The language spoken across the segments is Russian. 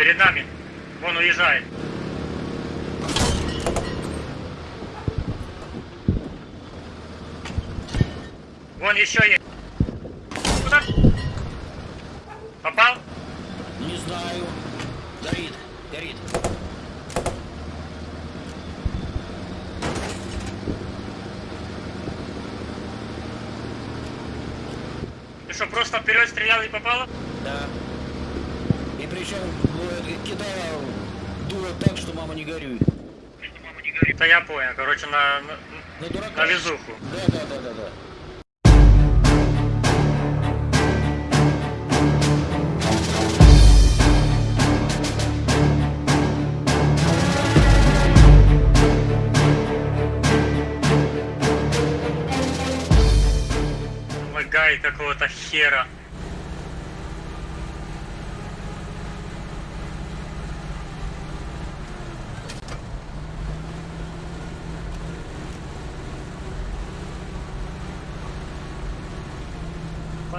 Перед нами. Вон уезжает. Вон еще есть. Куда? Попал? Не знаю. Горит, горит. Ты что, просто вперед стрелял и попало? Да. И причем кидала дуло так, что мама не горюй. Да я понял, короче, на, на, На дурака. на везуху. Да, да, да, да, да. Лагает какого-то хера.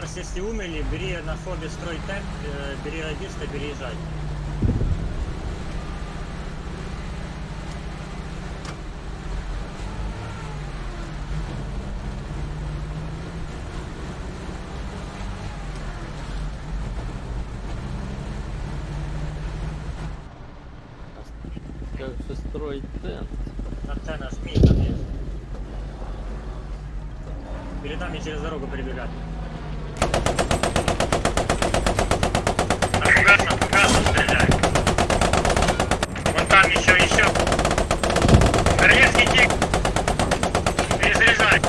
Фарс, если умерли, бери на фобе строй темп, э, бери радиста, переезжай. Как же строить тент? Антенна, жми, там есть. Перед нами через дорогу прибегать. На фугасом, фугасом стреляй. Вон там еще, еще. Королевский тик. Перезаряжай.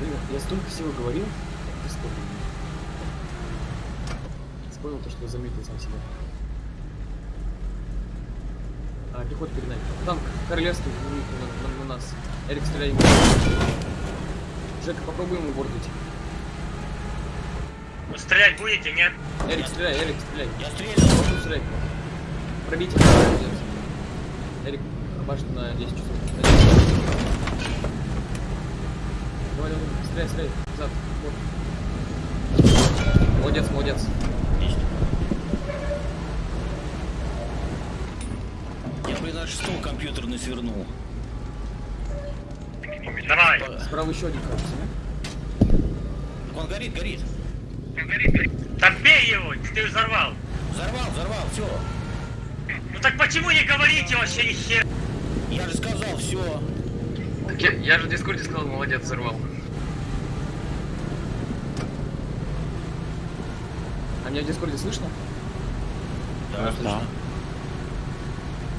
Блин, я столько всего говорил. Ты вспомнил. Вспомнил то, что заметил сам себя. А, пехота перед нами. Танк королевский на, на- на нас. Эрик, стреляй ему. Жека, попробуй ему бордить. Вы стрелять будете, нет? Эрик, стреляй, Эрик, стреляй. Я стрелял. Попробуй стрелять. Пробейте. Молодец. Эрик, башня на 10 часов. На 10 часов. Стреляй, стреляй. Назад. Вот. Молодец, молодец. Отлично. Я, блин, аж стол компьютерный свернул. Давай. Справа еще один кажется. Так он горит, горит. Так бей его, ты взорвал. Взорвал, взорвал, все. Ну так почему не говорите вообще ни хера? Я же сказал, все. Так я, я же в дискорде сказал, молодец, взорвал. А меня в дискорде слышно? Да, слышно.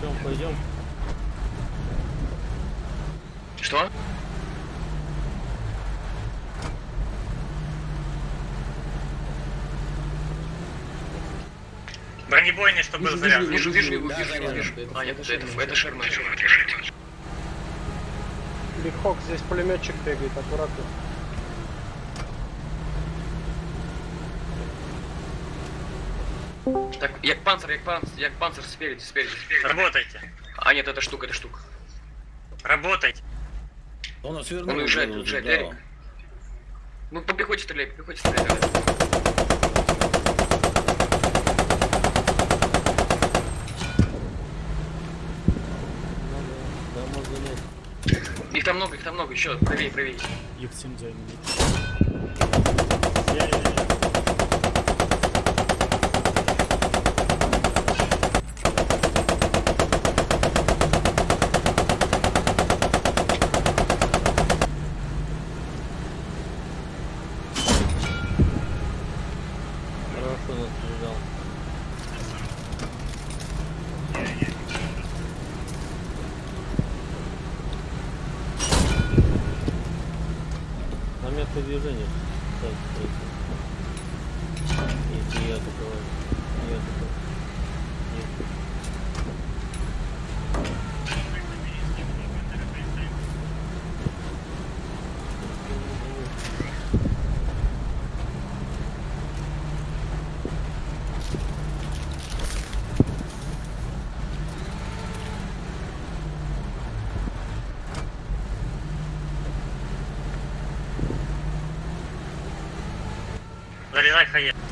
Пойдем, пойдем. Что? Бронебойный, чтобы был заряд. вижу, вижу, вижу, вижу, вижу. Это- А, нет, это это, Шерман. Бигхок, здесь пулеметчик бегает, аккуратно. Так, як панцир, як панцир, як панцир спереди, спереди, спереди. Работайте. А, нет, это штука, это штука. Работайте. Он свернул. Он уезжает, уже, уезжает, да. Эрик. Ну, по пехоте стреляй, по пехоте стреляй. Да. Их там много, их там много, еще, правее, правее. Их всем займут. Я- я- я. Хорошо нас прижал. На место движения. Так, кстати. Если я такого. Я такого. Нет. Заряжай хае.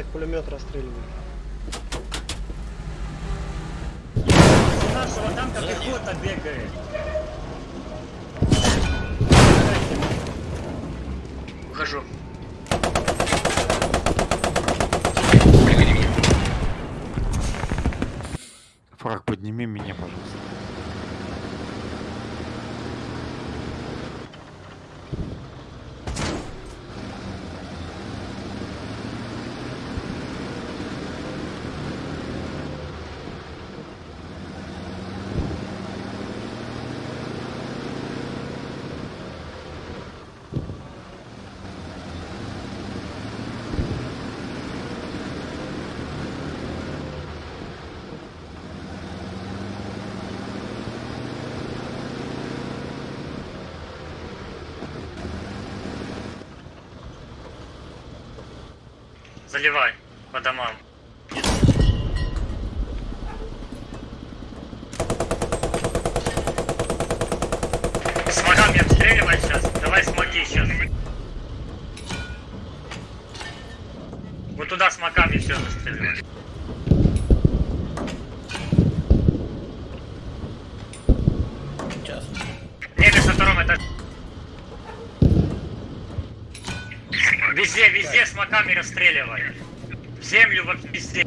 Ралик пулемет расстреливает. Нашего танка пехота бегает. Ухожу. Приведи меня. Фраг, подними меня, пожалуйста. Заливай по домам. Смогами обстреливай сейчас. Давай смоги сейчас. Вот туда смоками все застреливай. Сейчас. Немец на втором этаже. Везде, везде смоками расстреливай. В землю во везде.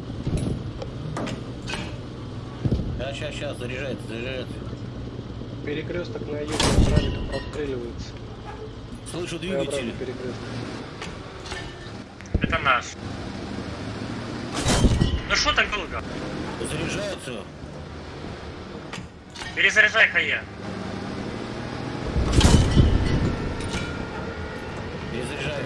Сейчас, сейчас, сейчас, заряжается, заряжается. Перекресток на юге Ралик обстреливается. Слышу Т-образный двигатель. Это наш. Ну что так долго? Заряжается. Перезаряжай хая. Перезаряжаю.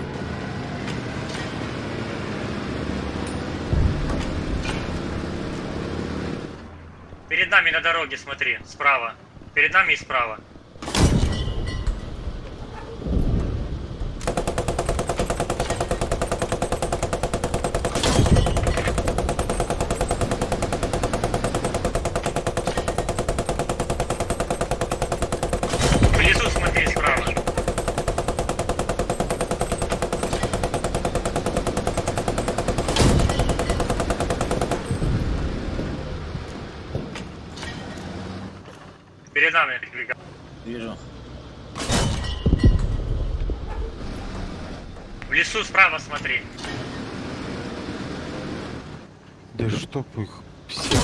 Перед нами на дороге, смотри, справа. Перед нами и справа. Внизу смотри справа. Перед нами. Вижу. Лесу справа смотри. Да чтоб их всех.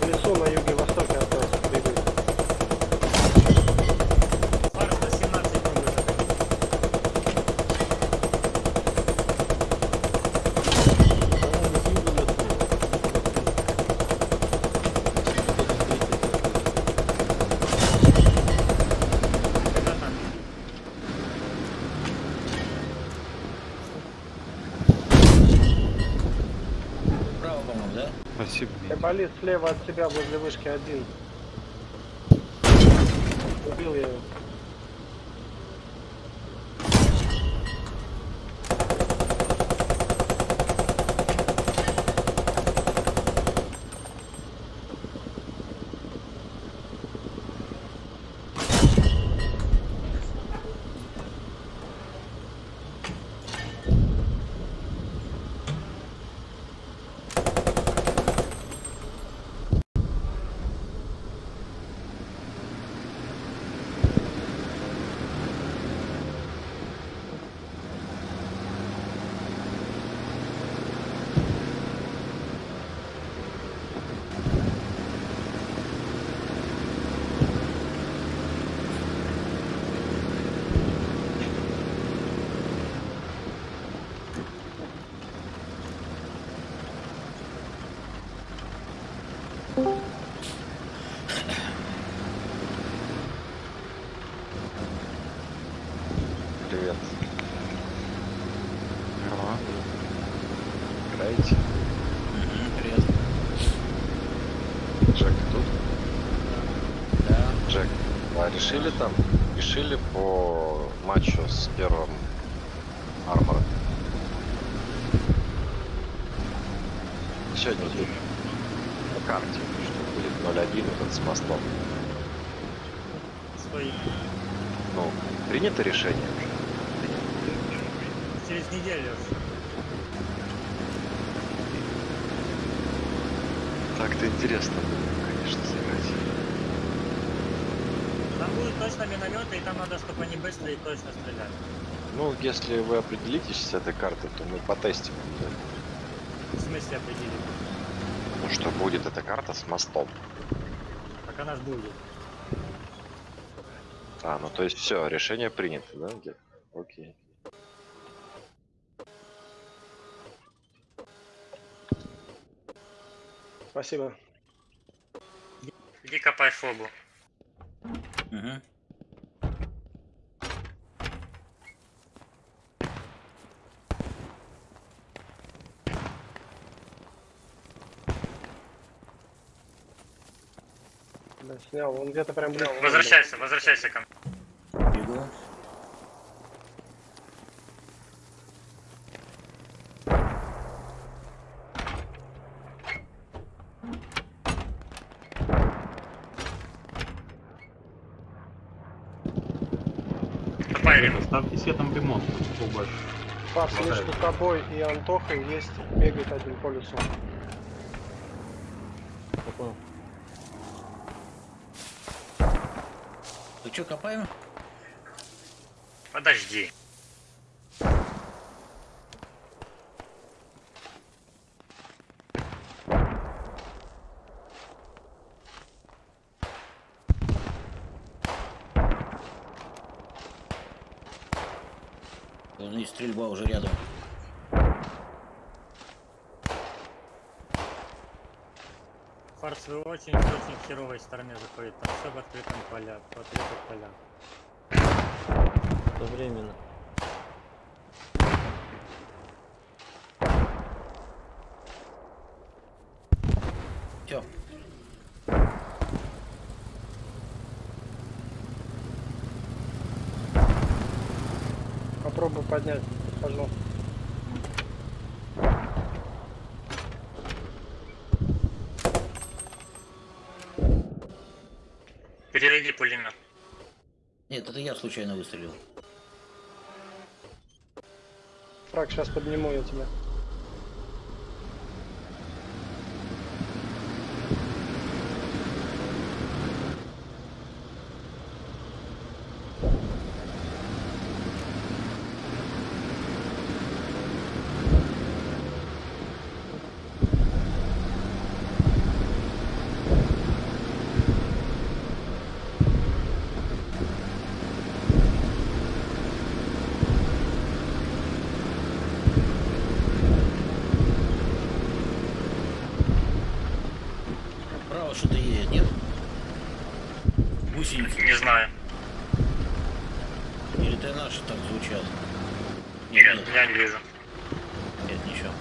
В лесу на юге-востоке от нас бегают. Фарс на 17 секунд. Право, по-моему, да? Спасибо. Айболит слева от тебя возле вышки один. Убил я его. Привет. Здорово. Играете? Привет. Джек, ты тут? Да. Джек, а решили там? Решили по матчу с первым армором? Сегодня будет по карте, что будет 0-1 этот с мостом. Свои. Ну, принято решение уже? Через неделю. Так-то интересно было, конечно, сыграть. Там будут точно минометы, и там надо, чтобы они быстро и точно стреляли. Ну, если вы определитесь с этой картой, то мы потестим. В смысле определить. Ну, что будет эта карта с мостом. Так она ж будет. А, ну то есть все, решение принято, да? Дед? Окей. Спасибо. Иди копай фогу. Угу. Да, снял. Он где-то прям близко. Возвращайся, возвращайся ко мне. Бегу. Ставьте себе там ремонт. Фарс Хватает. между тобой и Антохой есть. Бегает один по лесу. Я понял. Ты что, копаем? Подожди. Стрельба уже рядом. Фарс, вы очень-очень херовой стороне заходит. Там все в открытом поля, в открытых полях. Одновременно. Все. Попробуй поднять. Подхожу. Перерыги пулемет. Нет, это я случайно выстрелил. Фраг, сейчас подниму я тебя. Право что-то едет, нет? Гусеницы. Не знаю. Или это звучат? Нет, нет, я не вижу. нет, ничего.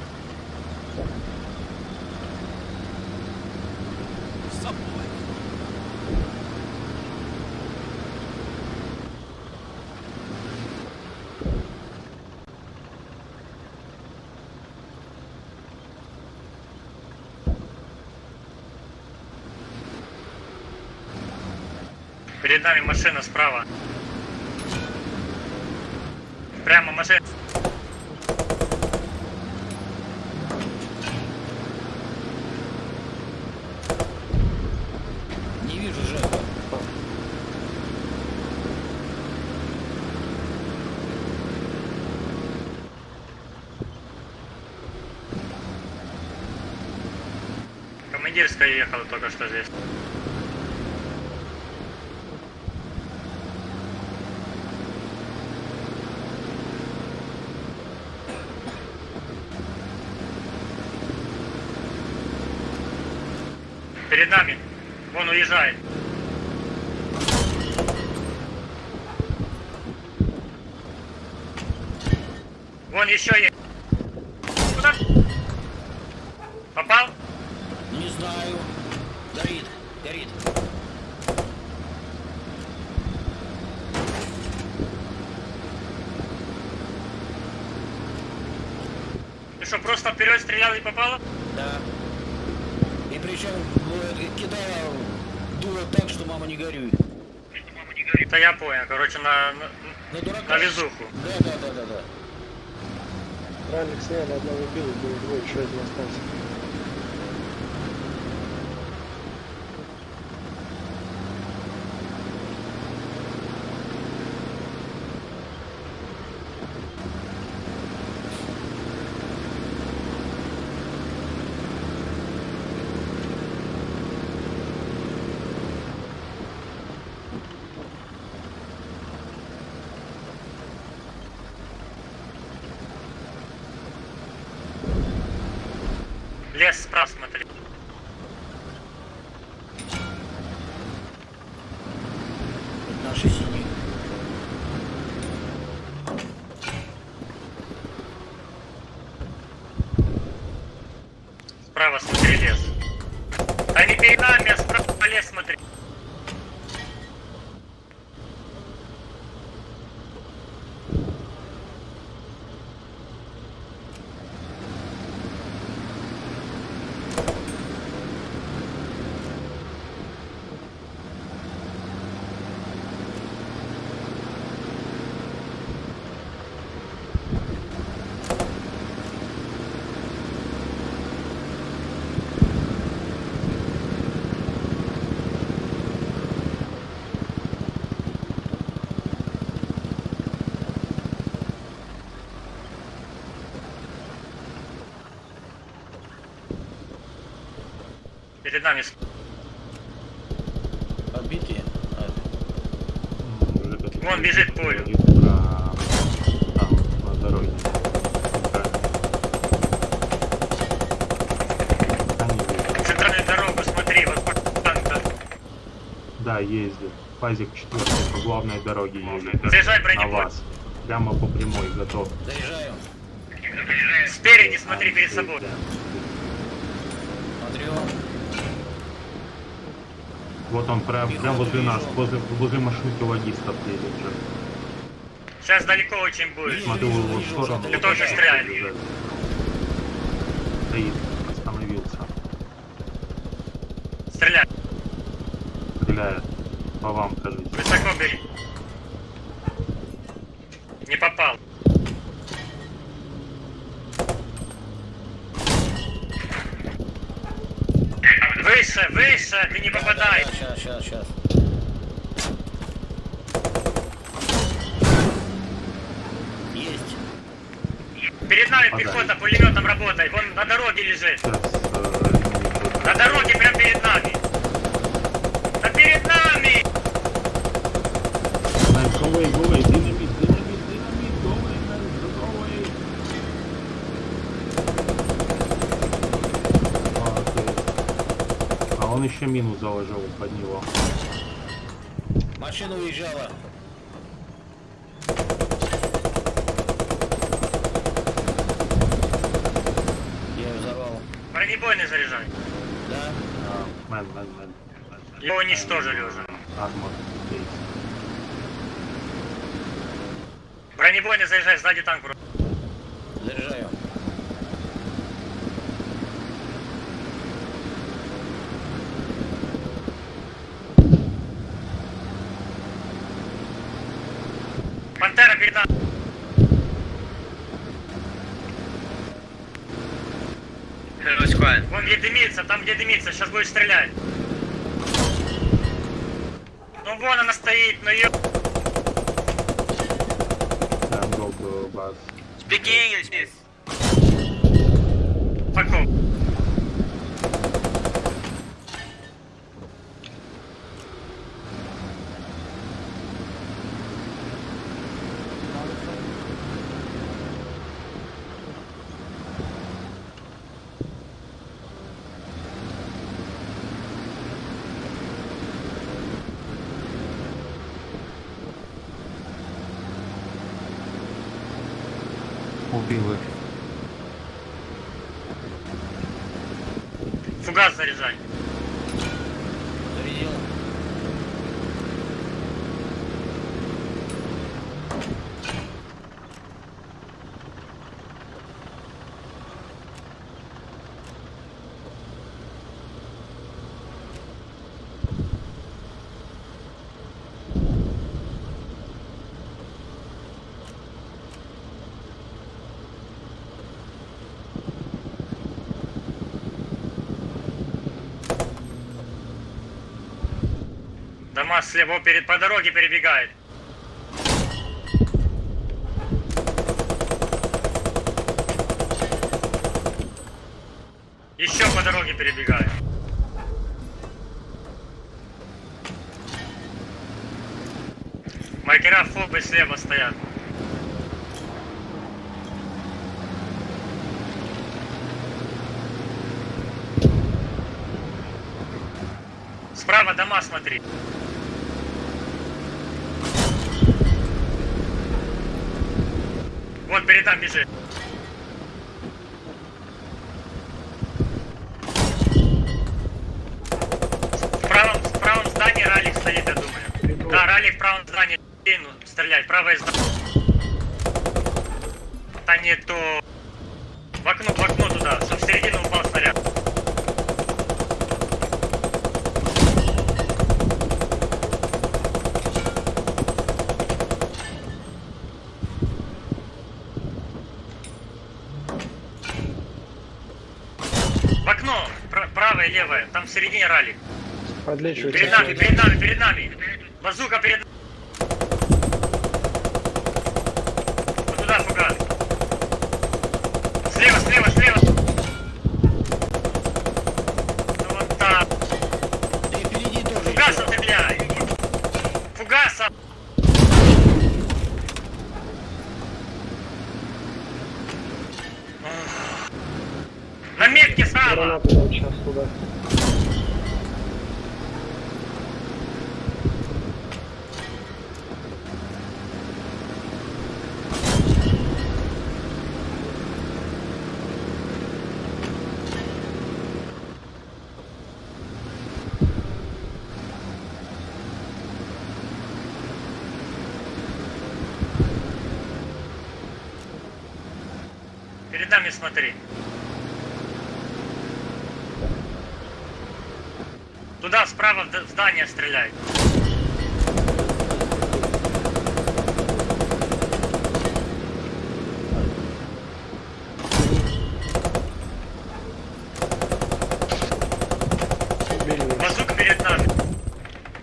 Перед нами машина справа. Прямо машина. Не вижу Жека. Командирская ехала только что здесь. Перед нами. Вон уезжает. Вон еще есть. Куда? Попал? Не знаю. Горит, горит. Ты что, просто вперед стрелял и попало? Да. И причем кидала дуло так, что мама не горюй. Это я понял. Короче, на, на, На дурака. на везуху. Да, да, да, да, да. Ралик сняли, одного убил, было двое, еще один остался. Лес справа смотри. Это наши синие. Справа смотри лес. Да не перед нами, а справа лес смотри. Перед нами? А, Вон бежит поле. Там, на дороге. Они едут. центральную дорогу смотри, вот по танка. Да, ездит. Фазик 4 по главной дороге едет. Заезжай На бронепоезд. вас. Прямо по прямой, готов. Заезжаю. Спереди смотри перед собой. Вот он прям, прям возле нас, возле, возле машинки логистов едет же. Сейчас далеко очень будет. Смотрю в его сторону. Ты тоже стреляй. Стоит, остановился. Стреляй. Стреляет. По вам, кажется. Высоко бери. Не попал. Выше, выше, ты не попадай. Сейчас, сейчас, сейчас. Есть. Перед нами пехота пулеметом работает. Вон на дороге лежит. Мину заложил под него. Машина уезжала. Я ее взорвал. Бронебойный заряжай. Да? А, man, man, man. Его уничтожили уже. Армор. Бронебойный заряжай, сзади танк. вроде. Заряжаю. Пантера перед нами. Вон где дымится, там где дымится, сейчас будет стрелять. Ну вон она стоит, ну ё... Then go to Убил. Фугас заряжай. Дома слева перед по дороге перебегает. Еще по дороге перебегает. Маркера фобы слева стоят. Справа дома смотри. Перед нами бежит. В правом, в правом здании ралик стоит, я думаю. Да, ралик в правом здании. Стрелять, правое здание. Да не то. В окно, в окно туда, чтоб в середину упал снаряд. В окно, пра- правое, левое, там в середине ралик. Подлечивается. Перед нами, перед нами, перед нами. Базука перед Вот туда фугас. Слева, слева, слева. Ну вот так. Да и впереди тоже. Фугасом стреляй. Фугасом. На метке справа. Гранаты там сейчас туда. Перед нами смотри. Туда, справа в здание нас. Базука перед нами.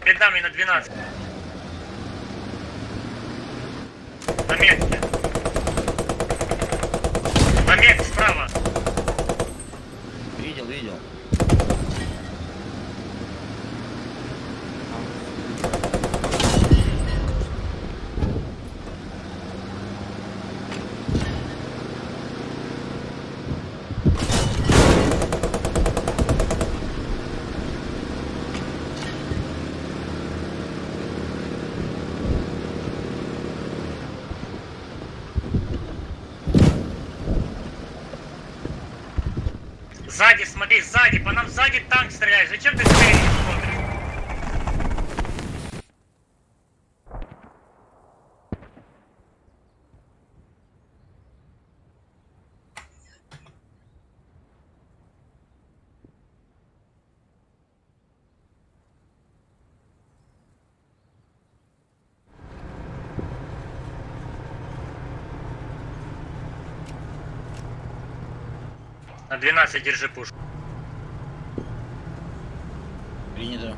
Перед нами на 12. На метке. На Снег справа. Видел, видел. Сзади, смотри, сзади, по нам сзади танк стреляет. Зачем ты спереди На 12 держи пушку. Принято.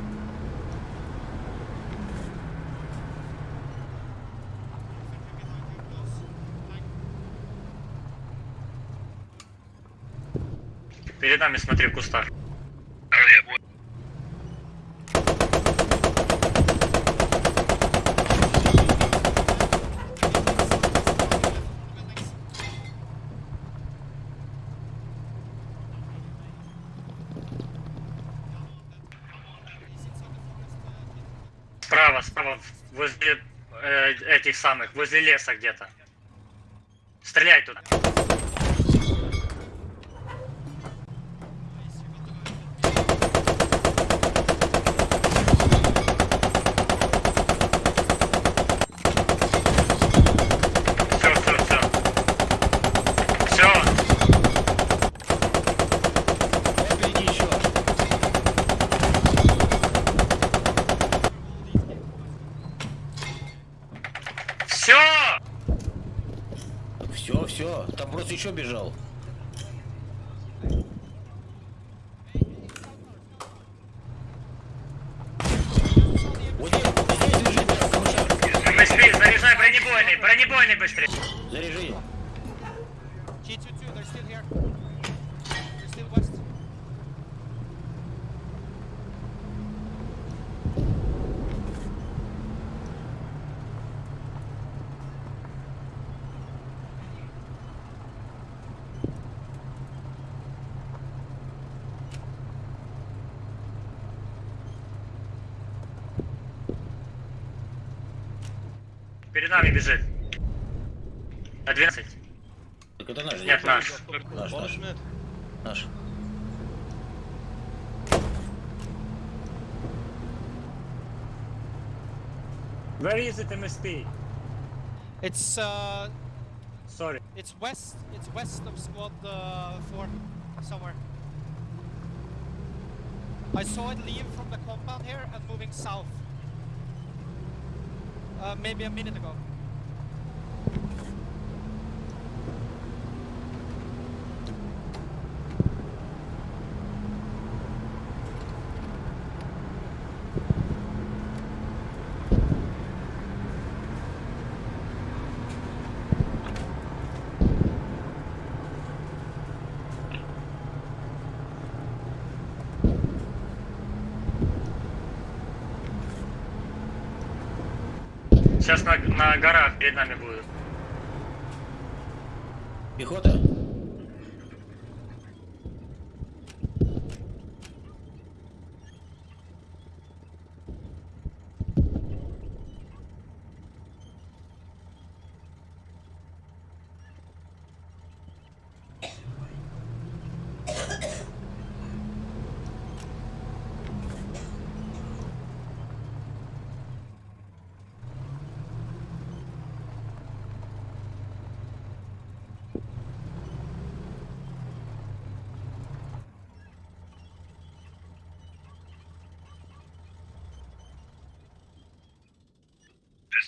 Перед нами смотри в кустах. Справа, справа, возле э, этих самых, возле леса где-то. Стреляй туда. Все, все, все. Все, Вот впереди еще. все. Все, все. Еще бежал. Вот здесь, здесь лежит камышак. Быстрее, заряжай бронебойный, бронебойный быстрее. Заряжи. G22, Перед нами бежит. На 12. Так это наш. Нет, наш. Наш, наш. Наш. Where is it, MSP? It's uh, Sorry. it's west. It's west of squad uh, four, somewhere. I saw it leave from the compound here and moving south. Uh, maybe a minute ago. Сейчас на, на горах перед нами будут. Пехота?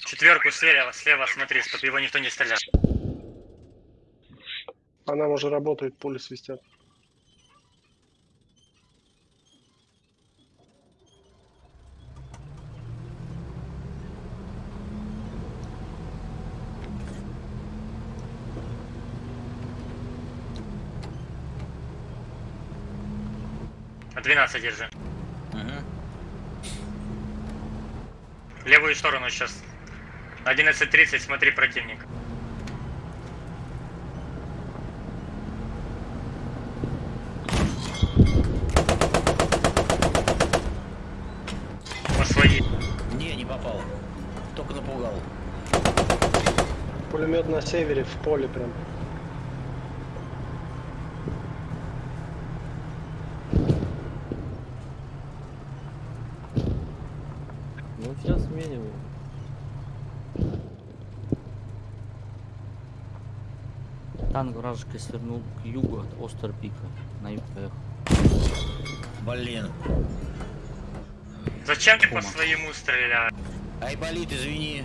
Четверку слева, слева смотри, чтобы его никто не стрелял. Она уже работает, пули свистят. А 12 держи. Ага. Левую сторону сейчас 11.30, смотри противник. По своей. Не, не попал. Только напугал. Пулемет на севере, в поле прям. Ну сейчас сменим. Танк вражеский свернул к югу от Остерпика. На юг поехал. Блин. Зачем ты по своему стреляешь? Айболит, извини.